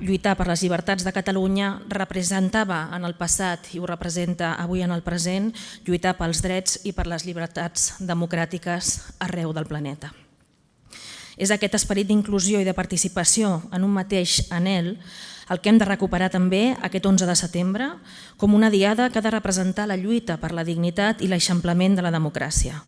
lluitar per les llibertats de Catalunya representava en el passat i ho representa avui en el present lluitar pels drets i per les llibertats democràtiques arreu del planeta. És aquest esperit d'inclusió i de participació en un mateix anel el que hem de recuperar també aquest 11 de setembre com una diada que ha de representar la lluita per la dignitat i l'eixamplament de la democràcia.